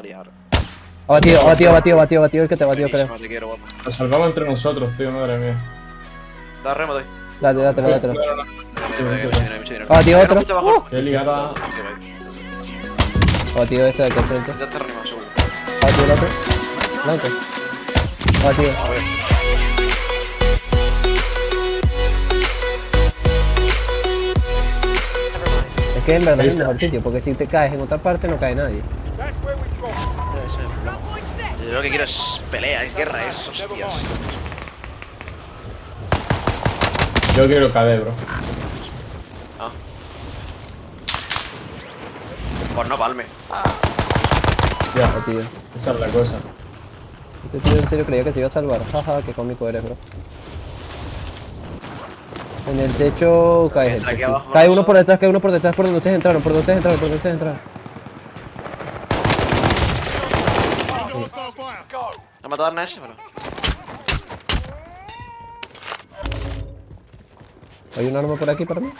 a liar. Abatido, abatido, abatido, abatido, abatido, el que te Buenísimo, creo. te quiero, guapo. Nos salvamos entre nosotros, tío, madre mía. Da remo, doy. Date, mucho dinero. Abatido otro. abajo. Qué guay. Abatido este de aquí al frente. Ya te reanimado, seguro. Abatido el otro. Blanco. Abatido. A ver. Es que en verdad es el mejor sitio, porque si te caes en otra parte no cae nadie. Ya, ese es el problema. Yo lo que quiero es pelea, es guerra, es hostias. Yo quiero KD, bro. Ah. Pues no palme. Ah, Ya, Abatido. esa es la cosa. Este tío en serio creía que se iba a salvar. Jaja, qué cómico eres, bro. En el techo cae gente. Cae uno por detrás, cae uno por detrás, por donde ustedes entraron, por donde ustedes entraron, por donde ustedes entraron. Ha matado a Arnes, pero. ¿Hay un arma por aquí para mí?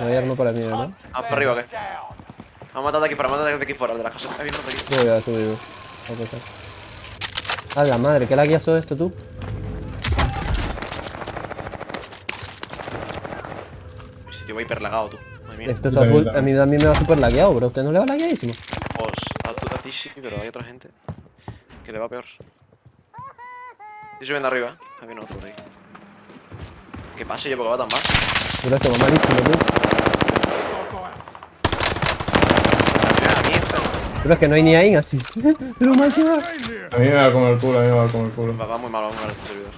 No hay arma para mí, ¿verdad? Ah, para arriba, ¿qué? Me han matado de aquí han matado de aquí fuera, de la casa. Hay uno de aquí. Yo voy a subir. Voy a pasar. A la madre, ¿qué laguiazo esto tú? Mi sitio va hiper lagado, tú. Madre mía. Esto Yo está full- a mí, a mí me va súper lagueado, bro. ¿A ¿Usted no le va lagueadísimo? Pues a, tu- a ti sí, pero hay otra gente que le va peor. Estoy subiendo arriba. Aquí no, otro por ahí. ¿Qué pasa yo porque va tan mal? Bro, esto va malísimo, mierda. Pero es que no hay ni ahí, así. Que va. A mí me va como el culo, a mí me va como el culo. Va, va muy mal, va muy mal este servidor.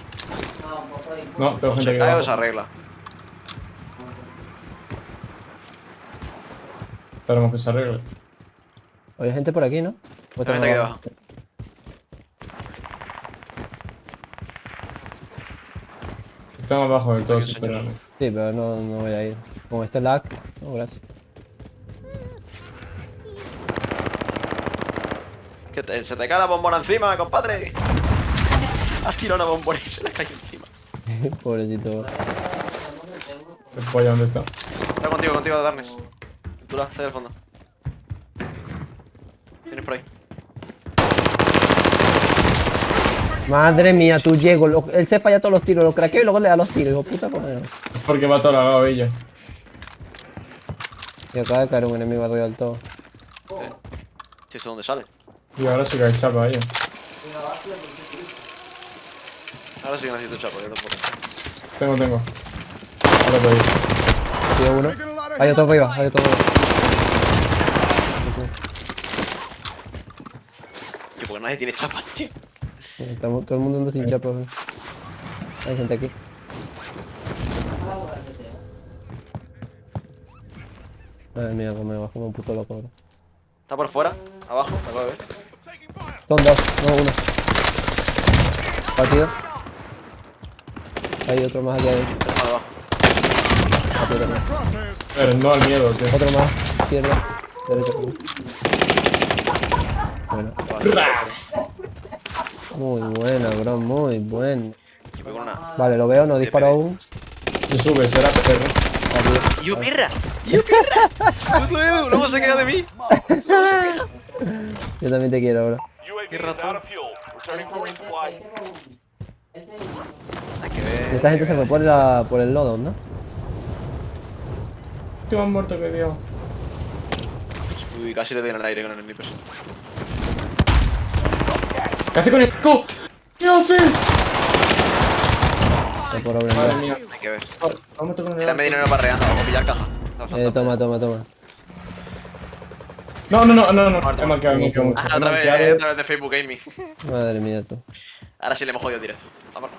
No, tengo gente se aquí cae o se arregla. Esperemos que se arregle. Hay gente por aquí, ¿no? ¿O La estamos gente aquí abajo? Están abajo del todo, esperando. Sí, pero no, no voy a ir. Con este lag, no, gracias. Que te- se te cae la bombona encima, compadre. Has tirado una bombona y se la cae encima. Pobrecito. ¿El pollo dónde está? Está contigo, contigo, Darnes. Tú la, está ahí al fondo. Tienes por ahí. Madre mía, tú llego. lo- él se falla todos los tiros, lo craqueo y luego le da los tiros. Hijo puta, madre. Es porque va todo lagado ella. Y acaba de caer un enemigo arriba del todo. Sí. Sí, ¿esto dónde sale? Y ahora sí que hay chapa ella. Ahora sí que necesito chapo, yo tampoco. Tengo, tengo. Ahora voy. Tío uno. Hay otro arriba, hay otro arriba. Tío, porque nadie tiene chapas, tío. Estamos, todo el mundo anda sin chapa. güey. Hay gente aquí. Madre mía, me bajo como un puto loco, bro. Está por fuera, abajo, me acabo de ver. Son dos, no uno. Batido. Hay otro más aquí adentro. Está de abajo. Pero no al miedo, tío. Otro más, izquierda. Derecha. Bueno. Muy buena, bro, muy buena. Vale, lo veo, no disparo aún. Se sube, será perro. Batido. ¡Y yo, perra! ¡Y yo, perra! ¡Puto Edu! ¡Luego se queda de mí! Yo también te quiero, bro. Qué ratón. Hay que ver. Esta gente que se fue por, la, por el lodo, ¿no? Estoy más muerto que Dios. Uy, casi le doy en el aire con el sniper. ¿Qué hace con el co? ¿Qué hace? Madre mía. Hay que ver. Vamos a tocar Tírame dinero parreando, vamos a pillar caja. Eh, toma, toma, toma. No, no, no, no, no. He marcado, mucho. Ah, He otra vez, otra vez de Facebook Gaming. Madre mía, tú. Ahora sí le hemos jodido directo. Vamos.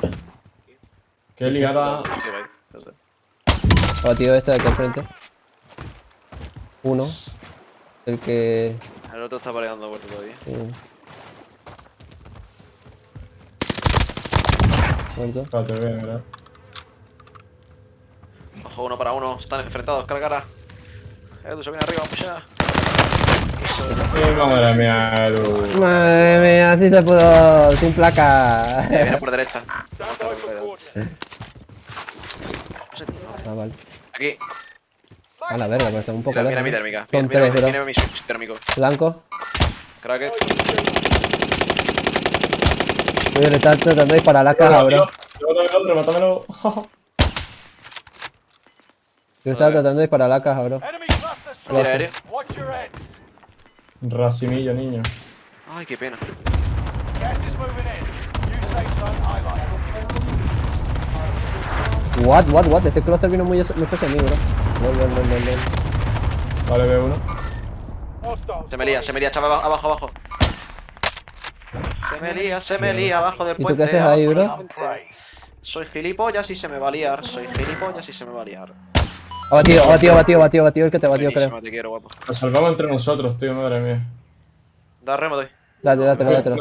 Qué. No sé. Batido este de aquí al frente. Uno. El que. El otro está pareando vuelta todavía. sí. Muerto. Espérate, voy a mirar. Ojo, uno para uno. Están enfrentados, cara a cara. Edu se viene arriba. Sí, madre mía, Edu. Madre mía, así se pudo. Sin Eh, placa. viene por derecha. Ah, vale. Aquí. A la verga, pero está un poco Mira, mira mi térmica. Son Mira, tres, mira, mira mi térmico. Blanco. Cracket. Oye, le está tratando de disparar a la caja, bro. Yo estaba tratando de disparar a la caja, bro. Tira aéreo. Racimillo, niño. Ay, qué pena. What, what, what? Este cluster vino muy, mucho hacia mí, bro. Lol, lol, lol, lol, lol. Vale, veo uno. Se me lía, se me lía, chaval, abajo, abajo. Se me lía, se me lía, abajo del ¿Y tú puente. qué haces ahí, bro? puente. Soy gilipollas y se me va a liar. Soy gilipollas y se me va a liar. Ha batido, ha batido, ha batido, batido, batido el que te ha batido, creo. Te quiero, guapo. Nos salvamos entre nosotros, tío, madre mía. Da remo, doy. Date, dátelo, dátelo.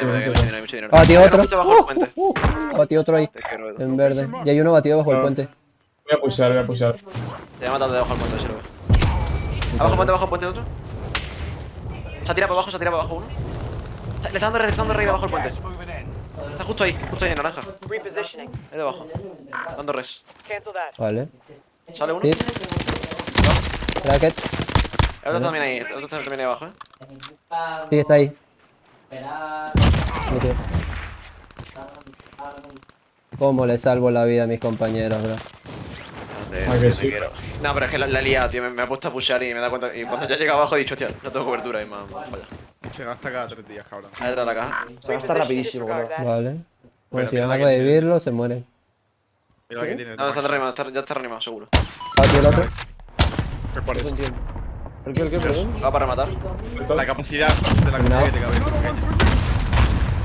Hay mucho dinero, hay mucho dinero. Ha batido Hay otro. mucho bajo el puente. uh, uh. Ha batido otro ahí. En verde. Y hay uno batido bajo el puente. Voy a pusear, voy a pusear. Te voy a matar de debajo del puente, si lo veo. Abajo el puente, abajo el puente otro. Se ha tirado para abajo, se ha tirado para abajo uno. Le está dando rey, le está dando rey debajo del puente. Está justo ahí, justo ahí en naranja. Ahí debajo. Dando res. Vale. ¿Sale uno? Sí. El otro también ahí, el otro también ahí abajo, eh. Sí, está ahí. Metido. ¿Cómo le salvo la vida a mis compañeros, bro? Ah, que te sí. quiero. No, pero es que la, la he liado, tío. Me, me ha puesto a pushear y me da cuenta. Y cuando ya llega abajo he dicho, hostia, no tengo cobertura y me ha me ha fallado. Se gasta cada tres días, cabrón. Ahí detrás de la caja. Se gasta rapidísimo, bro. Vale. Bueno, Pero si van a revivirlo, se mueren. Mira la que tiene. No, no está reanimado, ya está reanimado, seguro. Ha batido el otro. Eso. ¿El qué, el qué, perdón? Va para rematar. La capacidad de la capacidad que te cabe.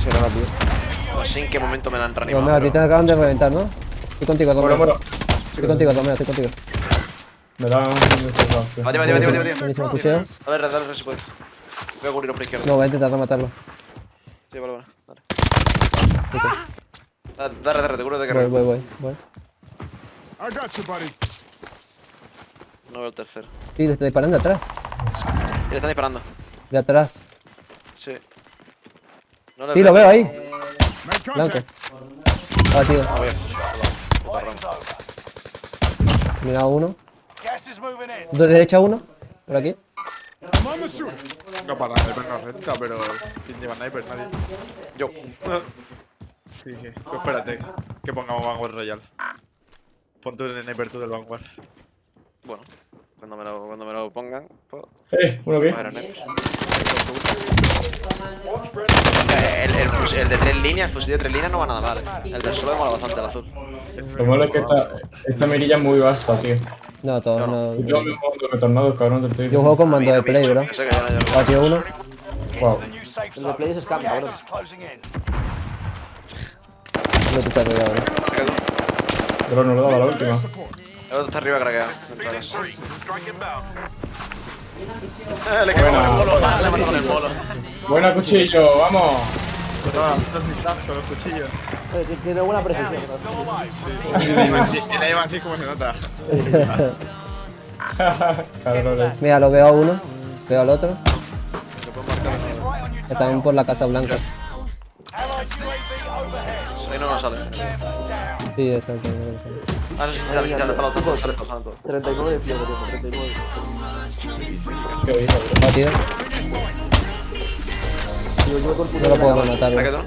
Será rápido. No sé en qué momento me la han reanimado. Romeo, a ti te acaban de reventar, ¿no? Estoy contigo, Romeo. bueno. Estoy contigo, Romeo, estoy contigo. Me da un bate, bate. Buenísimo, pusheo. Dale, dale, red si puedes. Voy a cubrirlo por izquierda. No, voy a intentar rematarlo. Sí, vale, vale. Dale. Dale, dale, dale, te cubro de que Voy, red. voy, voy. voy. I got you, buddy. No veo el tercero. Sí, te está disparando de atrás. Y le están disparando. De atrás. Sí. No le Sí, lo veo ahí. Make Blanco. No veo. Fighting's over. Mira uno. De derecha uno. Por aquí. No, para sniper no renta, pero. ¿Quién lleva sniper? Nadie. Yo. Sí, sí. Pues espérate, que pongamos Vanguard Royal. Pon tú el sniper tú del Vanguard. Bueno, cuando me lo, cuando me lo pongan, pues. Eh, uno. Eh, El, el, fus- el de tres líneas, el fusil de tres líneas no va nada mal. eh. El del suelo mola bastante, el azul. Lo malo es que esta, esta mirilla es muy vasta, tío. No, todos no. Yo me cabrón, te estoy Yo juego con mando de play, bro. que no- no- batido uno. Wow. The new safe El de. Play es scam, Gas cabrón. is closing in. No te está bro. Se. Pero no le daba la última. El otro está arriba craqueado. Eh, le quedó con el Buena. polo, le mató con el polo. Buena cuchillo, vamos. Ah, los cuchillos. Tiene- buena precisión. ¿no? Así como se nota. Cabrones. Mira, lo veo a uno. Veo al otro. Están por la Casa Blanca. Ahí no nos sale. Sí, exacto. Ah, sí, dale, dale, para los dos, sale pasando todo. 39 de fiebre, tío, 39. Qué bonito, bro. Ha batido. Yo, yo con No lo puedo rematar, ¿Para bro.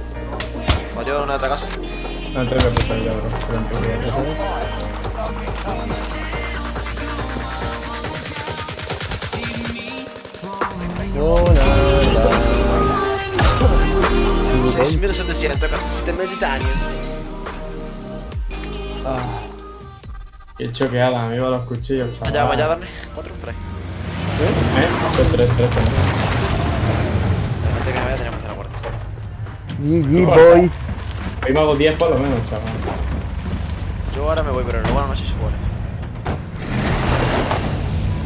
de una de casa? Ah, tres me ya, bro. Pero entre dos. No, nada. 6700 casi sistema de titanio. Qué choqueada, amigo, los cuchillos, chaval. Allá, vaya a darle. 4 en 3. ¿Eh? Son tres, tres, tres. Antes que me vaya tenemos que hacer la puerta. GG, boys. Ahí me hago 10 por lo menos, chaval. Yo ahora me voy, pero luego a la noche se.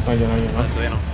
No, yo no, yo no. Todavía no.